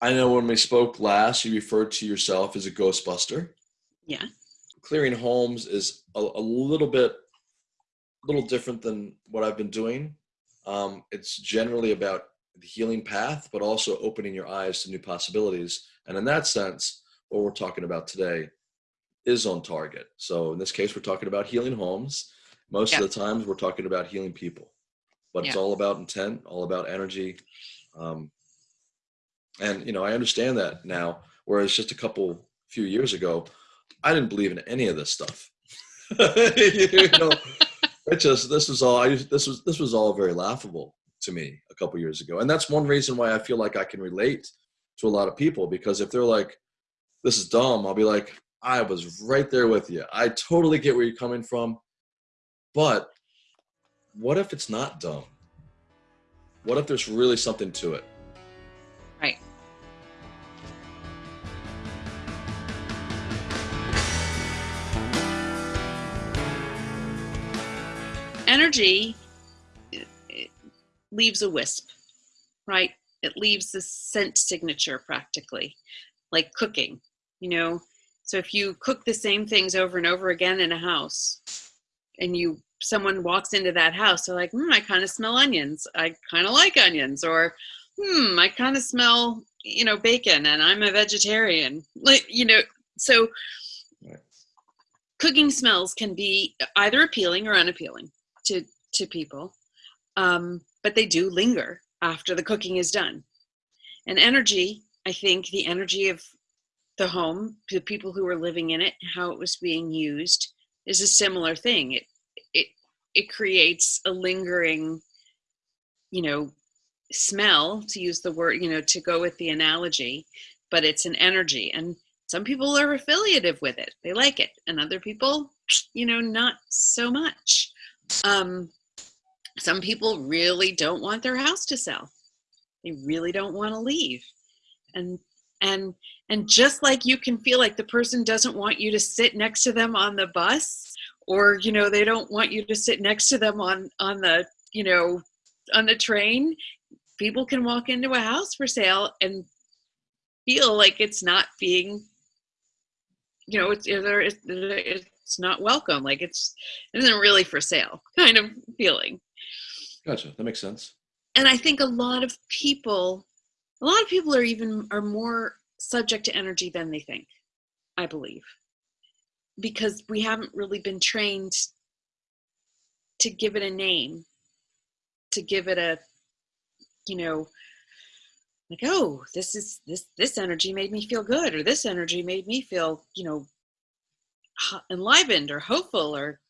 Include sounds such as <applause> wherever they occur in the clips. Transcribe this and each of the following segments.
I know when we spoke last, you referred to yourself as a Ghostbuster. Yeah. Clearing homes is a, a little bit, a little different than what I've been doing. Um, it's generally about the healing path, but also opening your eyes to new possibilities. And in that sense, what we're talking about today is on target. So in this case, we're talking about healing homes. Most Yeah. of the times, we're talking about healing people, but it's all about intent, all about energy. Um, and you know, I understand that now. Whereas just a couple few years ago, I didn't believe in any of this stuff. <laughs> you know, it just this was all I this was this was all very laughable to me a couple years ago, and that's one reason why I feel like I can relate to a lot of people because if they're like, "This is dumb," I'll be like, "I was right there with you. I totally get where you're coming from, but what if it's not dumb? What if there's really something to it?" Energy leaves a wisp, right? It leaves the scent signature practically, like cooking, you know? So if you cook the same things over and over again in a house and you someone walks into that house, they're like, hmm, I kind of smell onions. I kind of like onions. Or hmm, I kind of smell, you know, bacon and I'm a vegetarian. Like, you know, so cooking smells can be either appealing or unappealing to to people. Um, but they do linger after the cooking is done. And energy, I think the energy of the home, the people who were living in it, how it was being used is a similar thing. It it it creates a lingering, you know, smell to use the word you know to go with the analogy but it's an energy and some people are affiliative with it they like it and other people you know not so much um some people really don't want their house to sell. They really don't want to leave. And and and just like you can feel like the person doesn't want you to sit next to them on the bus or you know they don't want you to sit next to them on on the you know on the train people can walk into a house for sale and feel like it's not being you know it's either it's, it's not welcome like it's it isn't really for sale <laughs> kind of feeling Gotcha. That makes sense. and i think a lot of people a lot of people are even are more subject to energy than they think i believe because we haven't really been trained to give it a name to give it a you know like oh this is this this energy made me feel good or this energy made me feel you know enlivened or hopeful or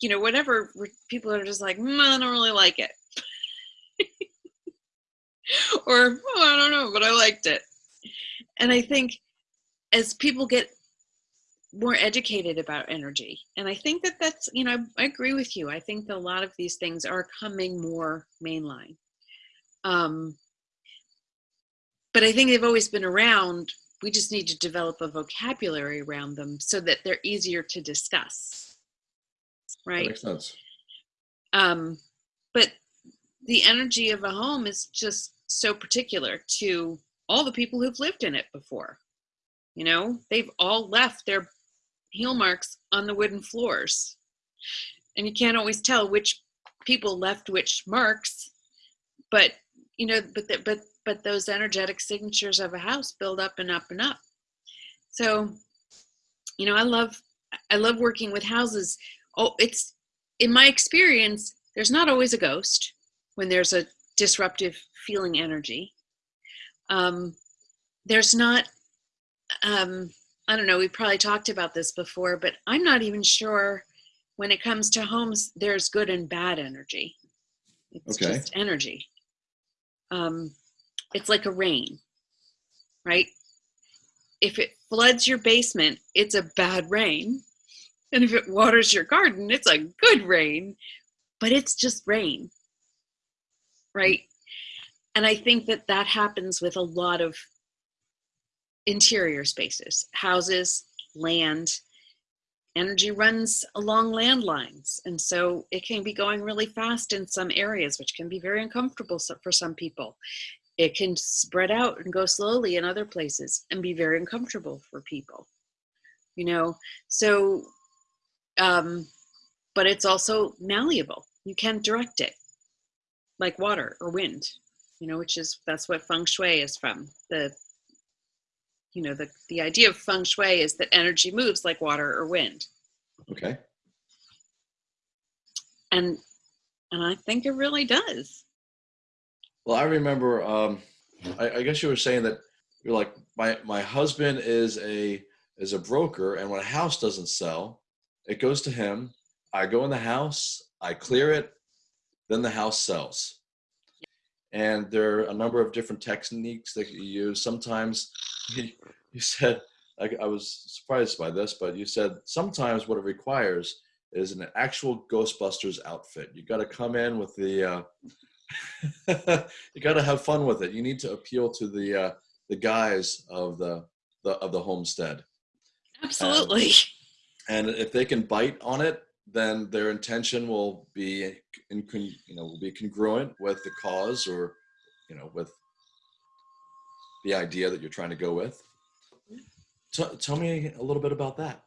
you know whatever people are just like mm, i don't really like it. <laughs> Or oh, i don't know but i liked it. And i think as people get more educated about energy and i think that that's you know i agree with you i think that a lot of these things are coming more mainline. Um, but I think they've always been around. We just need to develop a vocabulary around them so that they're easier to discuss. That Right. makes sense. Um, but the energy of a home is just so particular to all the people who've lived in it before. You know, they've all left their heel marks on the wooden floors. And you can't always tell which people left which marks, but you know, but the, but but those energetic signatures of a house build up and up and up. So, you know, I love I love working with houses. Oh, it's in my experience, there's not always a ghost when there's a disruptive feeling energy. Um, there's not, um, I don't know, we probably talked about this before, but I'm not even sure when it comes to homes, there's good and bad energy. It's Okay. just energy. Um, it's like a rain, right? If it floods your basement, it's a bad rain. And if it waters your garden, it's a good rain, but it's just rain, right? And I think that that happens with a lot of interior spaces, houses, land. Energy runs along landlines. And so it can be going really fast in some areas, which can be very uncomfortable for some people. It can spread out and go slowly in other places and be very uncomfortable for people you know? So um but it's also malleable. You can direct it like water or wind you know which is that's what feng shui is from. The you know the the idea of feng shui is that energy moves like water or wind. Okay. and and i think it really does Well, I remember. Um, I, I guess you were saying that you're like my my husband is a is a broker, and when a house doesn't sell, it goes to him. I go in the house, I clear it, then the house sells. And there are a number of different techniques that you use. Sometimes you, said I, I was surprised by this, but you said sometimes what it requires is an actual Ghostbusters outfit. You got to come in with the uh, <laughs> you got to have fun with it. You need to appeal to the uh, the guys of the, the of the homestead, absolutely and if they can bite on it, then their intention will be in, you know will be congruent with the cause or you know with the idea that you're trying to go with. T- tell me a little bit about that.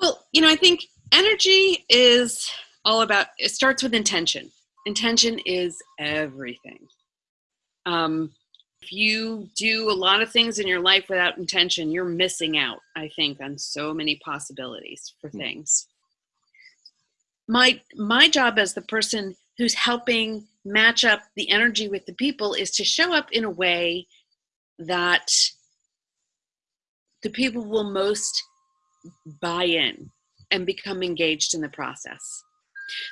well you know i think energy is all about it starts with intention intention is everything. Um, if you do a lot of things in your life without intention you're missing out i think on so many possibilities for Hmm. things. My my job as the person who's helping match up the energy with the people is to show up in a way that the people will most buy in and become engaged in the process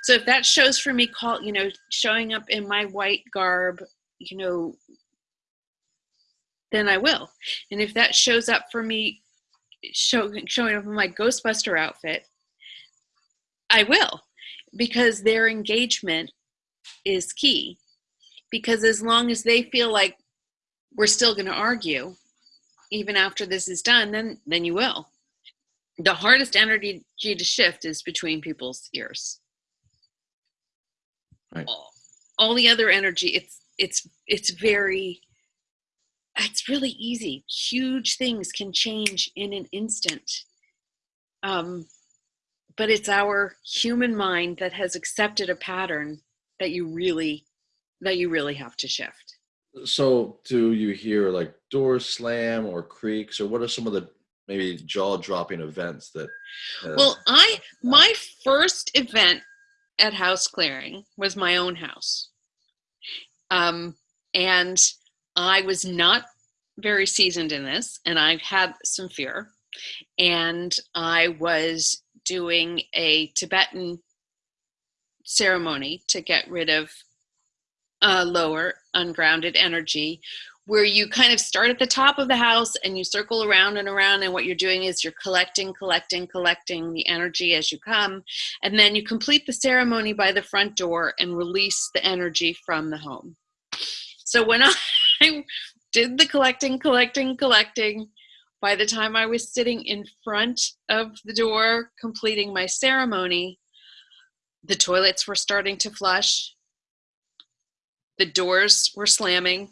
so if that shows for me call you know showing up in my white garb you know then i will. And if that shows up for me show, showing up in my ghostbuster outfit i will. Because their engagement is key. Because as long as they feel like we're still going to argue even after this is done then then you will. The hardest energy to shift is between people's ears Right. all, all the other energy it's it's it's very it's really easy huge things can change in an instant um but it's our human mind that has accepted a pattern that you really that you really have to shift So, do you hear like doors slam or creaks, or what are some of the maybe jaw-dropping events that? uh, Well, I my first event at house clearing was my own house, um, and I was not very seasoned in this, and I had some fear, and I was doing a Tibetan ceremony to get rid of uh, lower ungrounded energy where you kind of start at the top of the house and you circle around and around and what you're doing is you're collecting collecting collecting the energy as you come. And then you complete the ceremony by the front door and release the energy from the home. So when i <laughs> did the collecting collecting collecting by the time i was sitting in front of the door completing my ceremony the toilets were starting to flush. The doors were slamming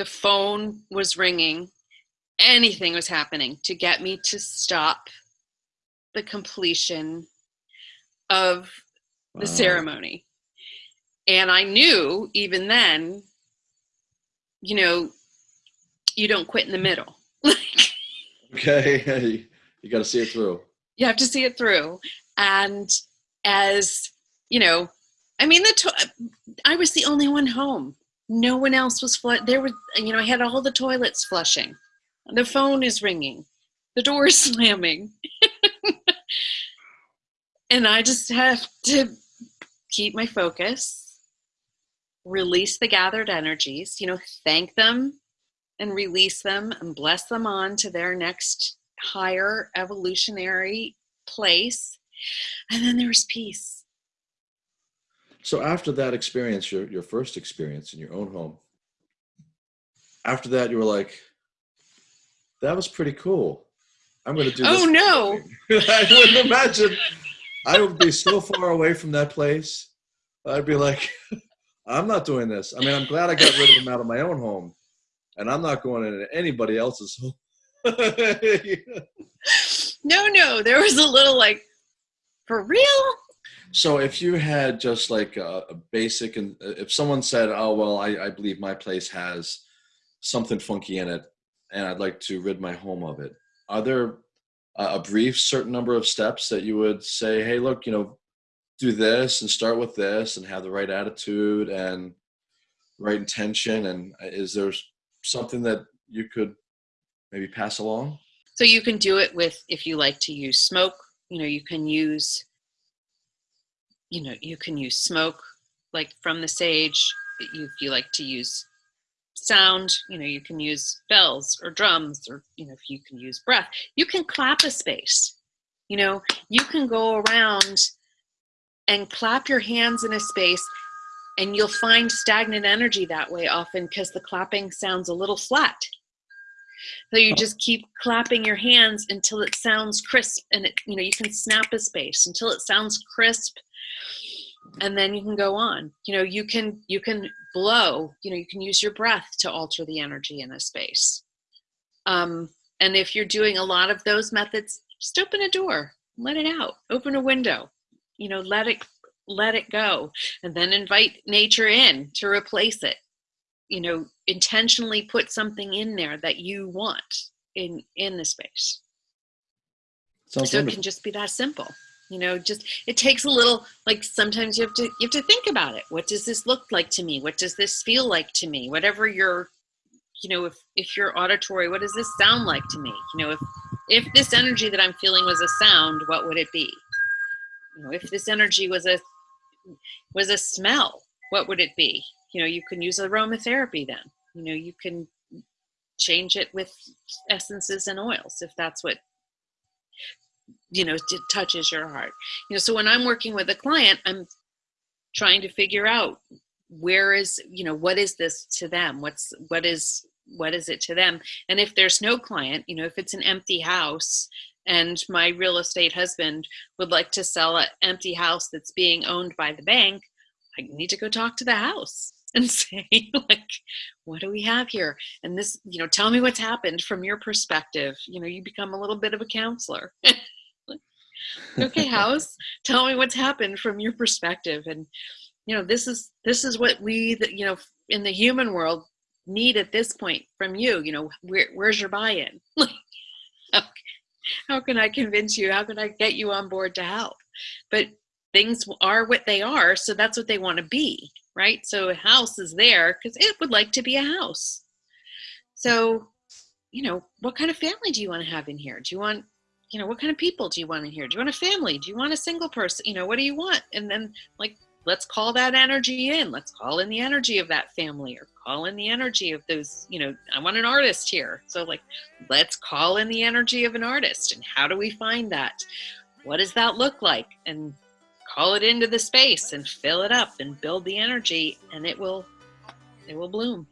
the phone was ringing anything was happening to get me to stop the completion of the wow. ceremony and i knew even then you know you don't quit in the middle <laughs> Okay, <laughs> you got to see it through. you have to see it through and as you know i mean the to- i was the only one home no one else was fl- there were you know i had all the toilets flushing. The phone is ringing. The door is <laughs> slamming. And i just have to keep my focus release the gathered energies you know thank them and release them and bless them on to their next higher evolutionary place. And then there's peace So after that experience, your your first experience in your own home, after that you were like, "That was pretty cool. I'm going to do." Oh, no. <laughs> I wouldn't imagine. I would be so far away from that place. I'd be like, <laughs> I'm not doing this. I mean, I'm glad I got rid of them out of my own home, and I'm not going into anybody else's home. <laughs> no, no, there was a little like, for real? So if you had just like a, a basic, and if someone said, "Oh well, I, I believe my place has something funky in it, and I'd like to rid my home of it," are there a, a brief certain number of steps that you would say, "Hey, look, you know, do this and start with this, and have the right attitude and right intention"? And uh, is there something that you could maybe pass along? So you can do it with if you like to use smoke. You know, you can use you know, you can use smoke like from the sage. If you like to use sound, you know, you can use bells or drums or, you know, if you can use breath, you can clap a space. You know, you can go around and clap your hands in a space and you'll find stagnant energy that way often because the clapping sounds a little flat. So you just keep clapping your hands until it sounds crisp and it, you know, you can snap a space until it sounds crisp and then you can go on. You know you can you can blow you know you can use your breath to alter the energy in a space. Um, and if you're doing a lot of those methods just open a door let it out open a window you know let it let it go and then invite nature in to replace it. You know intentionally put something in there that you want in in the space. Sounds so wonderful. it can just be that simple you know just it takes a little like sometimes you have to you have to think about it. What does this look like to me? What does this feel like to me? Whatever your you know if if you're auditory what does this sound like to me? You know if if this energy that i'm feeling was a sound what would it be? You know if this energy was a was a smell what would it be? You know you can use aromatherapy then. You know you can change it with essences and oils if that's what you know it touches your heart. You know so when i'm working with a client i'm trying to figure out where is you know what is this to them? What's what is what is it to them? And if there's no client you know if it's an empty house and my real estate husband would like to sell an empty house that's being owned by the bank i need to go talk to the house <laughs> and say like what do we have here? And this you know tell me what's happened from your perspective. You know you become a little bit of a counselor <laughs> <laughs> okay house tell me what's happened from your perspective. And you know this is this is what we that you know in the human world need at this point from you. You know where, where's your buy-in? <laughs> How, how can i convince you? How can i get you on board to help? But things are what they are so that's what they want to be right? So a house is there because it would like to be a house. So you know what kind of family do you want to have in here? Do you want you know, what kind of people do you want in here? Do you want a family? Do you want a single person? You know, what do you want? And then like, let's call that energy in. Let's call in the energy of that family or call in the energy of those, you know, I want an artist here. So like, let's call in the energy of an artist. And how do we find that? What does that look like? And call it into the space and fill it up and build the energy and it will, it will bloom.